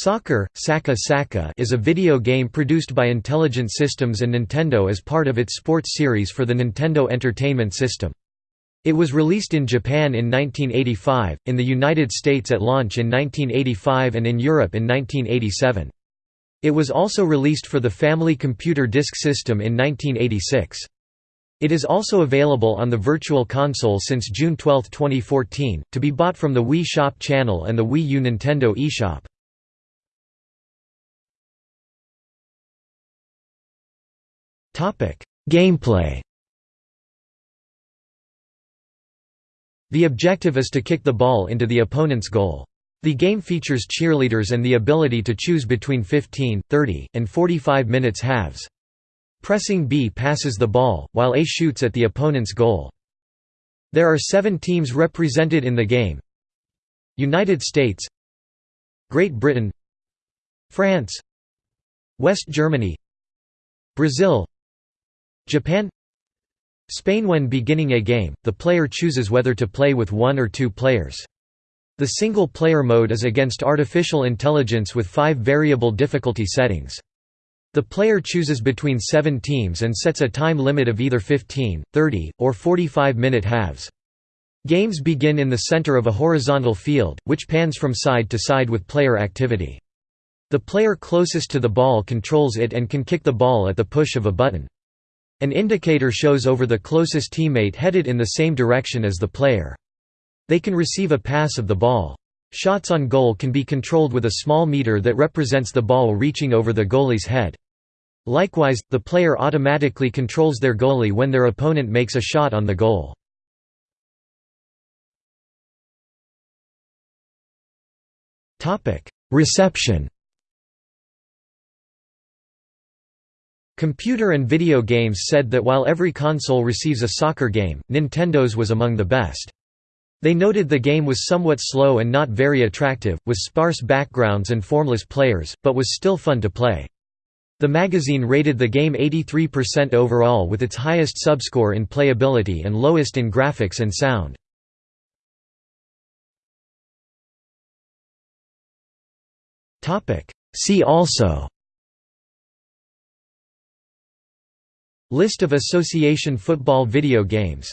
Soccer, Saka Saka is a video game produced by Intelligent Systems and Nintendo as part of its sports series for the Nintendo Entertainment System. It was released in Japan in 1985, in the United States at launch in 1985 and in Europe in 1987. It was also released for the Family Computer Disk System in 1986. It is also available on the Virtual Console since June 12, 2014, to be bought from the Wii Shop channel and the Wii U Nintendo eShop. Gameplay The objective is to kick the ball into the opponent's goal. The game features cheerleaders and the ability to choose between 15, 30, and 45 minutes halves. Pressing B passes the ball, while A shoots at the opponent's goal. There are seven teams represented in the game United States Great Britain France West Germany Brazil Japan Spain When beginning a game, the player chooses whether to play with one or two players. The single-player mode is against artificial intelligence with five variable difficulty settings. The player chooses between seven teams and sets a time limit of either 15, 30, or 45-minute halves. Games begin in the center of a horizontal field, which pans from side to side with player activity. The player closest to the ball controls it and can kick the ball at the push of a button. An indicator shows over the closest teammate headed in the same direction as the player. They can receive a pass of the ball. Shots on goal can be controlled with a small meter that represents the ball reaching over the goalie's head. Likewise, the player automatically controls their goalie when their opponent makes a shot on the goal. Reception Computer and video games said that while every console receives a soccer game, Nintendo's was among the best. They noted the game was somewhat slow and not very attractive, with sparse backgrounds and formless players, but was still fun to play. The magazine rated the game 83% overall with its highest subscore in playability and lowest in graphics and sound. See also List of association football video games